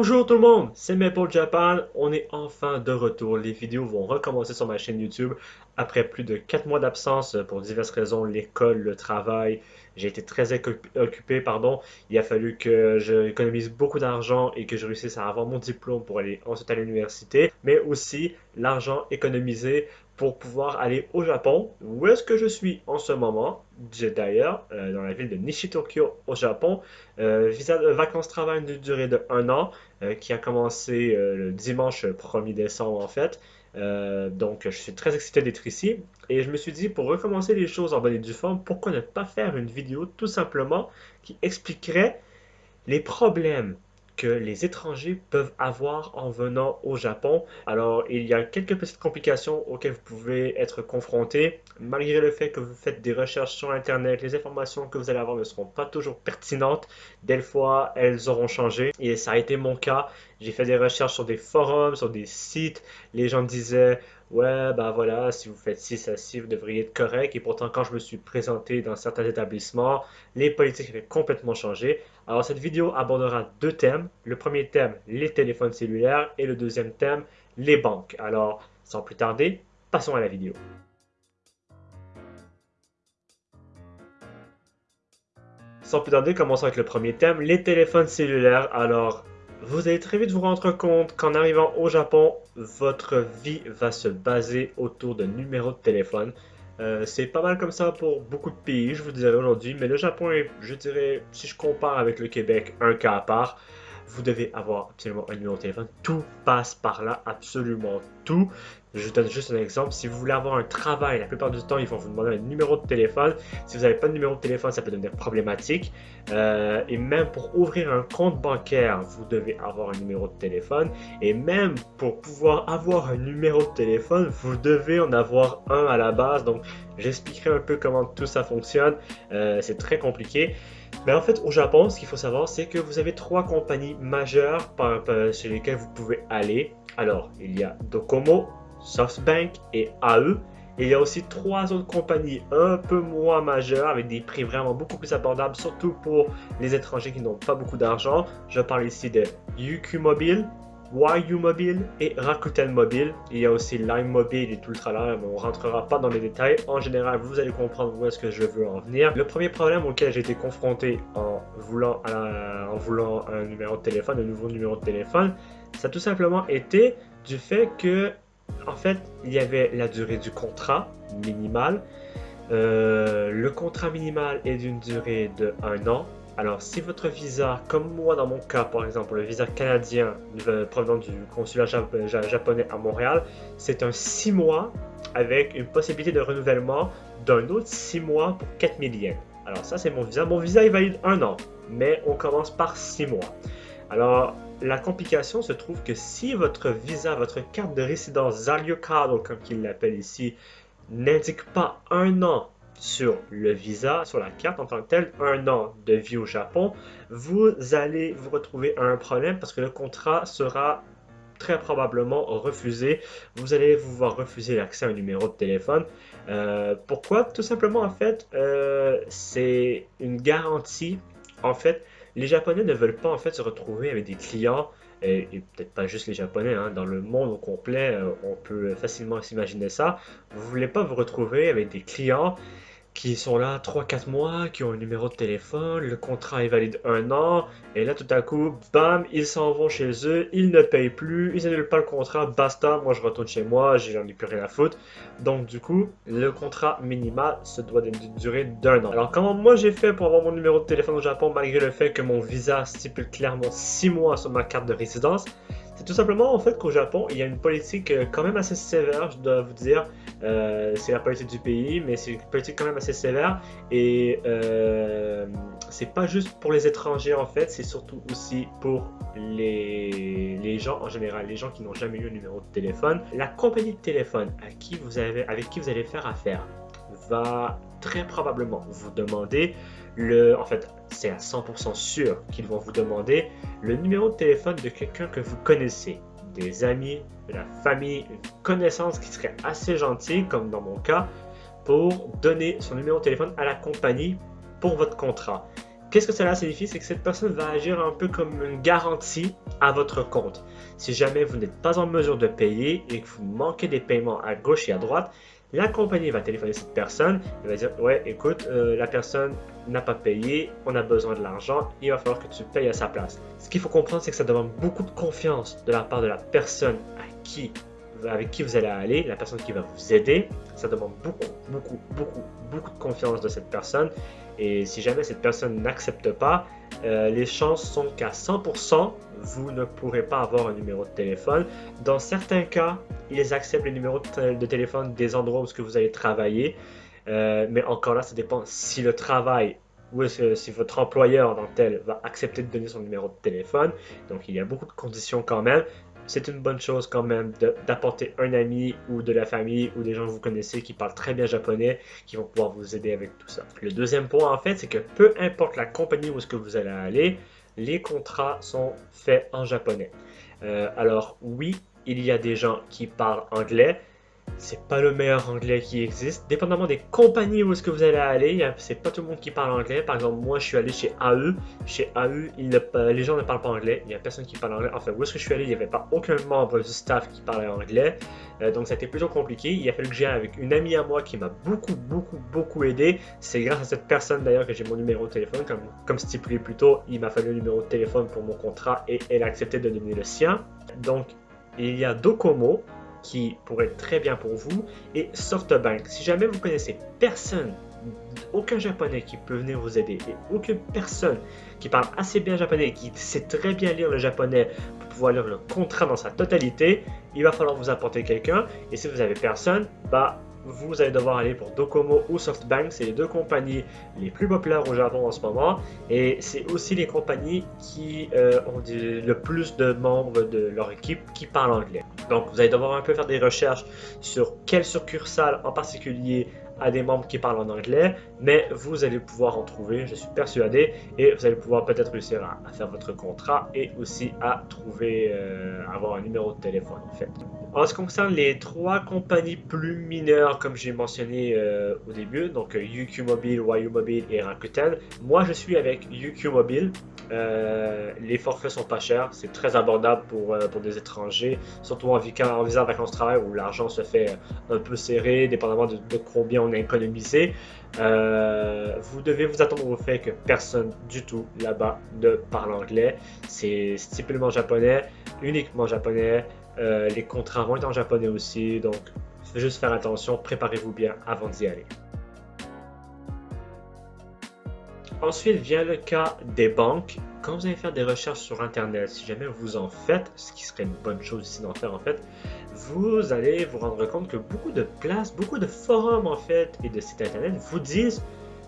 Bonjour tout le monde, c'est Maple Japan, on est enfin de retour. Les vidéos vont recommencer sur ma chaîne YouTube après plus de 4 mois d'absence pour diverses raisons, l'école, le travail. J'ai été très occupé, pardon. Il a fallu que j'économise beaucoup d'argent et que je réussisse à avoir mon diplôme pour aller ensuite à l'université, mais aussi l'argent économisé pour pouvoir aller au Japon. Où est-ce que je suis en ce moment? D'ailleurs, euh, dans la ville de Nishitokyo au Japon. Euh, visa de vacances-travail d'une durée de un an euh, qui a commencé le dimanche 1er décembre en fait. donc je suis très excité d'être ici et je me suis dit pour recommencer les choses en bonne et due forme, pourquoi ne pas faire une vidéo tout simplement qui expliquerait les problèmes que les étrangers peuvent avoir en venant au Japon. Alors, il y a quelques petites complications auxquelles vous pouvez être confrontés. Malgré le fait que vous faites des recherches sur Internet, les informations que vous allez avoir ne seront pas toujours pertinentes. Des fois, elles auront changé. Et ça a été mon cas. J'ai fait des recherches sur des forums, sur des sites. Les gens disaient ouais, ben voilà, si vous faites ci, ça, ci, vous devriez être correct. Et pourtant, quand je me suis présenté dans certains établissements, les politiques avaient complètement changé. Alors, cette vidéo abordera deux thèmes. Le premier thème, les téléphones cellulaires, et le deuxième thème, les banques. Alors, sans plus tarder, passons à la vidéo. Sans plus tarder, commençons avec le premier thème, les téléphones cellulaires. Alors, vous allez très vite vous rendre compte qu'en arrivant au Japon, votre vie va se baser autour de numéros de téléphone. Euh, c'est pas mal comme ça pour beaucoup de pays, je vous dirais aujourd'hui, mais le Japon est, je dirais, si je compare avec le Québec, un cas à part vous devez avoir absolument un numéro de téléphone. Tout passe par là, absolument tout. Je vous donne juste un exemple. Si vous voulez avoir un travail, la plupart du temps, ils vont vous demander un numéro de téléphone. Si vous n'avez pas de numéro de téléphone, ça peut devenir problématique. Euh, et même pour ouvrir un compte bancaire, vous devez avoir un numéro de téléphone. Et même pour pouvoir avoir un numéro de téléphone, vous devez en avoir un à la base. Donc, j'expliquerai un peu comment tout ça fonctionne. Euh, c'est très compliqué. Mais en fait, au Japon, ce qu'il faut savoir, c'est que vous avez trois compagnies majeures sur lesquelles vous pouvez aller. Alors, il y a Docomo, SoftBank et AE. Il y a aussi trois autres compagnies un peu moins majeures avec des prix vraiment beaucoup plus abordables, surtout pour les étrangers qui n'ont pas beaucoup d'argent. Je parle ici de UQ Mobile, YU Mobile et Rakuten Mobile. Il y a aussi Lime Mobile et tout le tralala, mais on rentrera pas dans les détails. En général, vous allez comprendre où est-ce que je veux en venir. Le premier problème auquel j'ai été confronté en voulant, en voulant un numéro de téléphone, un nouveau numéro de téléphone, ça a tout simplement été du fait que, en fait, il y avait la durée du contrat minimal. Euh, le contrat minimal est d'une durée de un an alors, si votre visa, comme moi dans mon cas par exemple, le visa canadien provenant du consulat japonais à Montréal, c'est un 6 mois avec une possibilité de renouvellement d'un autre 6 mois pour 4000 yens. Alors ça c'est mon visa. Mon visa est valide un an, mais on commence par 6 mois. Alors la complication se trouve que si votre visa, votre carte de résidence Zalio comme il l'appelle ici, n'indique pas un an sur le visa, sur la carte en tant que telle, un an de vie au Japon, vous allez vous retrouver à un problème parce que le contrat sera très probablement refusé. Vous allez vous voir refuser l'accès à un numéro de téléphone. Euh, pourquoi? Tout simplement, en fait, euh, c'est une garantie. En fait, les Japonais ne veulent pas en fait se retrouver avec des clients et, peut-être pas juste les Japonais, hein, dans le monde au complet, euh, on peut facilement s'imaginer ça. Vous voulez pas vous retrouver avec des clients qui sont là 3-4 mois, qui ont un numéro de téléphone, le contrat est valide un an, et là tout à coup, bam, ils s'en vont chez eux, ils ne payent plus, ils annulent pas le contrat, basta, moi je retourne chez moi, j'en ai plus rien à foutre. Donc du coup, le contrat minimal se doit d'une durée d'un an. Alors comment moi j'ai fait pour avoir mon numéro de téléphone au Japon, malgré le fait que mon visa stipule clairement 6 mois sur ma carte de résidence? C'est tout simplement en fait qu'au Japon, il y a une politique euh, quand même assez sévère, je dois vous dire. Euh, c'est la politique du pays, mais c'est une politique quand même assez sévère. Et euh, c'est pas juste pour les étrangers en fait, c'est surtout aussi pour les, les gens en général, les gens qui n'ont jamais eu un numéro de téléphone. La compagnie de téléphone à qui vous avez, avec qui vous allez faire affaire va très probablement vous demander le, en fait, c'est à 100% sûr qu'ils vont vous demander le numéro de téléphone de quelqu'un que vous connaissez, des amis, de la famille, une connaissance qui serait assez gentille, comme dans mon cas, pour donner son numéro de téléphone à la compagnie pour votre contrat. Qu'est-ce que cela signifie? C'est que cette personne va agir un peu comme une garantie à votre compte. Si jamais vous n'êtes pas en mesure de payer et que vous manquez des paiements à gauche et à droite, la compagnie va téléphoner cette personne et va dire Ouais, écoute, euh, la personne n'a pas payé, on a besoin de l'argent, il va falloir que tu payes à sa place. Ce qu'il faut comprendre, c'est que ça demande beaucoup de confiance de la part de la personne à qui avec qui vous allez aller, la personne qui va vous aider, ça demande beaucoup, beaucoup, beaucoup, beaucoup de confiance de cette personne. Et si jamais cette personne n'accepte pas, euh, les chances sont qu'à 100%, vous ne pourrez pas avoir un numéro de téléphone. Dans certains cas, ils acceptent les numéros de, téléphone des endroits où que vous allez travailler. Euh, mais encore là, ça dépend si le travail ou si votre employeur dans tel va accepter de donner son numéro de téléphone. Donc il y a beaucoup de conditions quand même c'est une bonne chose quand même d'apporter un ami ou de la famille ou des gens que vous connaissez qui parlent très bien japonais qui vont pouvoir vous aider avec tout ça. Le deuxième point en fait, c'est que peu importe la compagnie où est-ce que vous allez aller, les contrats sont faits en japonais. Euh, alors oui, il y a des gens qui parlent anglais, c'est pas le meilleur anglais qui existe. Dépendamment des compagnies où est-ce que vous allez aller, c'est pas tout le monde qui parle anglais. Par exemple, moi je suis allé chez AE. Chez AE, les gens ne parlent pas anglais. Il n'y a personne qui parle anglais. Enfin, où est-ce que je suis allé, il n'y avait pas aucun membre du staff qui parlait anglais. Euh, donc ça a été plutôt compliqué. Il a fallu que j'aille avec une amie à moi qui m'a beaucoup, beaucoup, beaucoup aidé. C'est grâce à cette personne d'ailleurs que j'ai mon numéro de téléphone. Comme, comme stipulé plus tôt, il m'a fallu le numéro de téléphone pour mon contrat et elle a accepté de donner le sien. Donc il y a Docomo qui pourrait être très bien pour vous, et SoftBank. Si jamais vous connaissez personne, aucun japonais qui peut venir vous aider, et aucune personne qui parle assez bien japonais, qui sait très bien lire le japonais pour pouvoir lire le contrat dans sa totalité, il va falloir vous apporter quelqu'un, et si vous avez personne, bah vous allez devoir aller pour Docomo ou SoftBank. C'est les deux compagnies les plus populaires au Japon en ce moment. Et c'est aussi les compagnies qui euh, ont le plus de membres de leur équipe qui parlent anglais. Donc vous allez devoir un peu faire des recherches sur quelle succursale en particulier a des membres qui parlent en anglais, mais vous allez pouvoir en trouver, je suis persuadé, et vous allez pouvoir peut-être réussir à, faire votre contrat et aussi à trouver, euh, avoir un numéro de téléphone en fait. En ce qui concerne les trois compagnies plus mineures, comme j'ai mentionné euh, au début, donc UQ Mobile, YU Mobile et Rakuten, moi je suis avec UQ Mobile. Euh, les forfaits sont pas chers, c'est très abordable pour, pour des étrangers, surtout en, en visa vacances-travail où l'argent se fait un peu serré, dépendamment de, de combien on économisé, euh, vous devez vous attendre au fait que personne du tout là-bas ne parle anglais. C'est stipulement japonais, uniquement japonais. Euh, les contrats vont être en japonais aussi, donc juste faire attention, préparez-vous bien avant d'y aller. Ensuite vient le cas des banques. Quand vous allez faire des recherches sur Internet, si jamais vous en faites, ce qui serait une bonne chose ici d'en faire en fait, vous allez vous rendre compte que beaucoup de places, beaucoup de forums en fait et de sites internet vous disent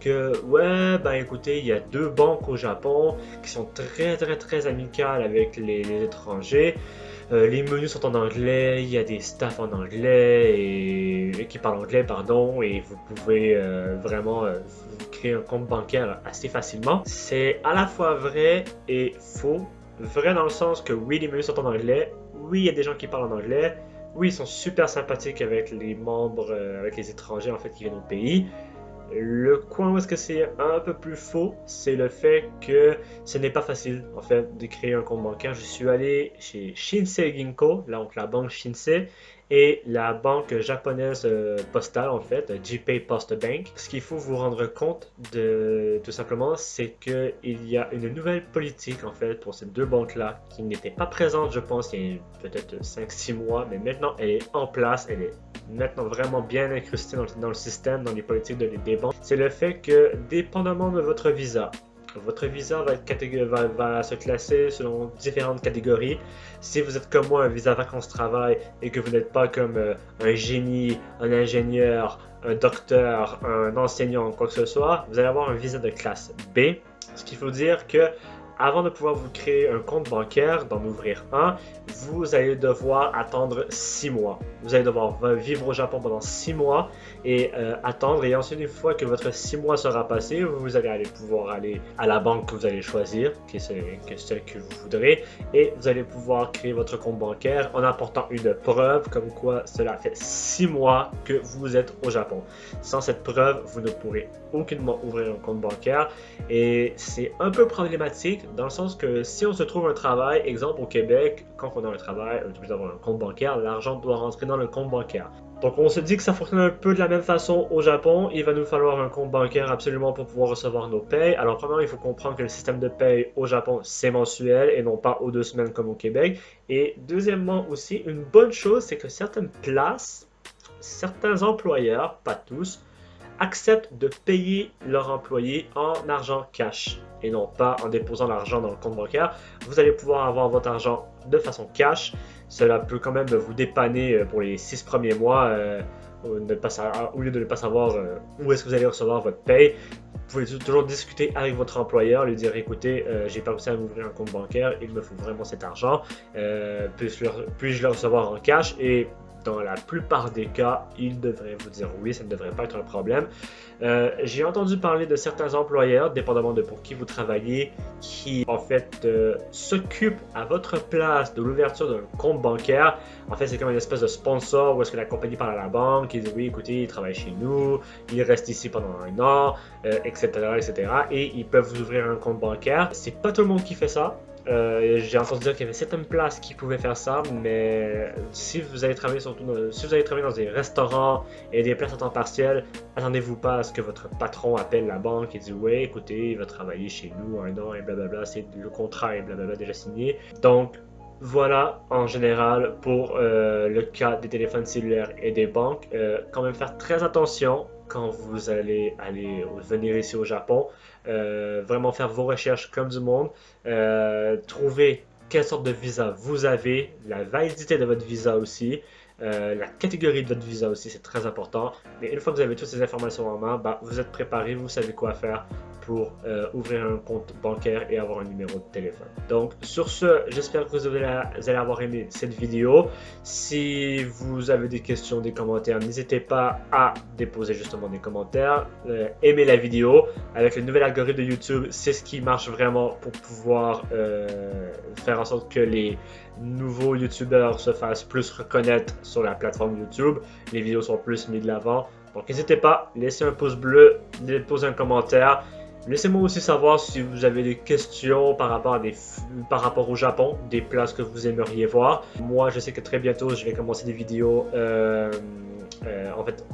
que ouais ben écoutez il y a deux banques au Japon qui sont très très très amicales avec les, étrangers euh, les menus sont en anglais, il y a des staffs en anglais et, qui parlent anglais pardon et vous pouvez euh, vraiment euh, créer un compte bancaire assez facilement. C'est à la fois vrai et faux. Vrai dans le sens que oui les menus sont en anglais, oui il y a des gens qui parlent en anglais, oui, ils sont super sympathiques avec les membres, euh, avec les étrangers en fait qui viennent au pays. Le coin où est-ce que c'est un peu plus faux, c'est le fait que ce n'est pas facile en fait de créer un compte bancaire. Je suis allé chez Shinsei Ginko, donc la banque Shinsei, et la banque japonaise euh, postale en fait, JPay Post Bank. Ce qu'il faut vous rendre compte de tout simplement, c'est qu'il y a une nouvelle politique en fait pour ces deux banques-là qui n'était pas présente, je pense, il y a peut-être 5-6 mois, mais maintenant elle est en place, elle est maintenant vraiment bien incrustée dans, le système, dans les politiques de, des banques. C'est le fait que dépendamment de votre visa, votre visa va, se classer selon différentes catégories. Si vous êtes comme moi un visa vacances-travail et que vous n'êtes pas comme euh, un génie, un ingénieur, un docteur, un enseignant, quoi que ce soit, vous allez avoir un visa de classe B. Ce qu'il faut dire que avant de pouvoir vous créer un compte bancaire, d'en ouvrir un, vous allez devoir attendre 6 mois. Vous allez devoir vivre au Japon pendant 6 mois et euh, attendre. Et ensuite, une fois que votre 6 mois sera passé, vous allez pouvoir aller à la banque que vous allez choisir, qui est celle que vous voudrez, et vous allez pouvoir créer votre compte bancaire en apportant une preuve comme quoi cela fait 6 mois que vous êtes au Japon. Sans cette preuve, vous ne pourrez aucunement ouvrir un compte bancaire et c'est un peu problématique dans le sens que si on se trouve un travail, exemple au Québec, quand on a un travail, on doit avoir un compte bancaire, l'argent doit rentrer dans le compte bancaire. Donc on se dit que ça fonctionne un peu de la même façon au Japon. Il va nous falloir un compte bancaire absolument pour pouvoir recevoir nos payes. Alors premièrement, il faut comprendre que le système de paye au Japon, c'est mensuel et non pas aux deux semaines comme au Québec. Et deuxièmement aussi, une bonne chose, c'est que certaines places, certains employeurs, pas tous, acceptent de payer leurs employés en argent cash et non pas en déposant l'argent dans le compte bancaire. Vous allez pouvoir avoir votre argent de façon cash. Cela peut quand même vous dépanner euh, pour les six premiers mois euh, au lieu de ne pas savoir euh, où est-ce que vous allez recevoir votre paye. Vous pouvez toujours discuter avec votre employeur, lui dire écoutez, j'ai pas réussi à m'ouvrir un compte bancaire, il me faut vraiment cet argent, puis-je le recevoir en cash? Et dans la plupart des cas, il devrait vous dire oui, ça ne devrait pas être un problème. Euh, j'ai entendu parler de certains employeurs, dépendamment de pour qui vous travaillez, qui en fait euh, s'occupent à votre place de l'ouverture d'un compte bancaire. En fait, c'est comme une espèce de sponsor où est-ce que la compagnie parle à la banque, ils disent oui, écoutez, il travaille chez nous, il reste ici pendant un an, etc., euh, etc. Et ils peuvent vous ouvrir un compte bancaire. C'est pas tout le monde qui fait ça. Euh, j'ai entendu dire qu'il y avait certaines places qui pouvaient faire ça, mais si vous allez travailler dans des restaurants et des places à temps partiel, attendez-vous pas à ce que votre patron appelle la banque et dit ouais, écoutez, il va travailler chez nous un an et blablabla, c'est le contrat et blablabla déjà signé. Donc voilà en général pour euh, le cas des téléphones cellulaires et des banques. Euh, quand même faire très attention quand vous allez aller venir ici au Japon. Euh, vraiment faire vos recherches comme du monde. trouver quelle sorte de visa vous avez, la validité de votre visa aussi. la catégorie de votre visa aussi, c'est très important. Mais une fois que vous avez toutes ces informations en main, bah, vous êtes préparé, vous savez quoi faire pour euh, ouvrir un compte bancaire et avoir un numéro de téléphone. Donc sur ce, j'espère que vous allez avoir aimé cette vidéo. Si vous avez des questions, des commentaires, n'hésitez pas à déposer justement des commentaires. Euh, aimez la vidéo. Avec le nouvel algorithme de YouTube, c'est ce qui marche vraiment pour pouvoir euh, faire en sorte que les nouveaux YouTubeurs se fassent plus reconnaître sur la plateforme YouTube. Les vidéos sont plus mises de l'avant. Donc n'hésitez pas, laissez un pouce bleu, déposez un commentaire. Laissez-moi aussi savoir si vous avez des questions par rapport, au Japon, des places que vous aimeriez voir. Moi, je sais que très bientôt, je vais commencer des vidéos euh, euh, en fait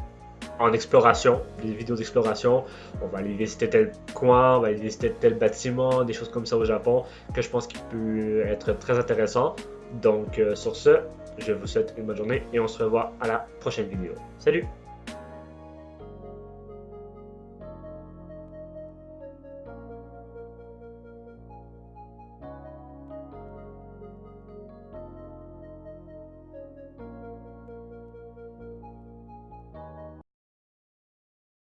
en exploration, des vidéos d'exploration. On va aller visiter tel coin, on va aller visiter tel bâtiment, des choses comme ça au Japon que je pense qu'il peut être très intéressant. Donc, euh, sur ce, je vous souhaite une bonne journée et on se revoit à la prochaine vidéo. Salut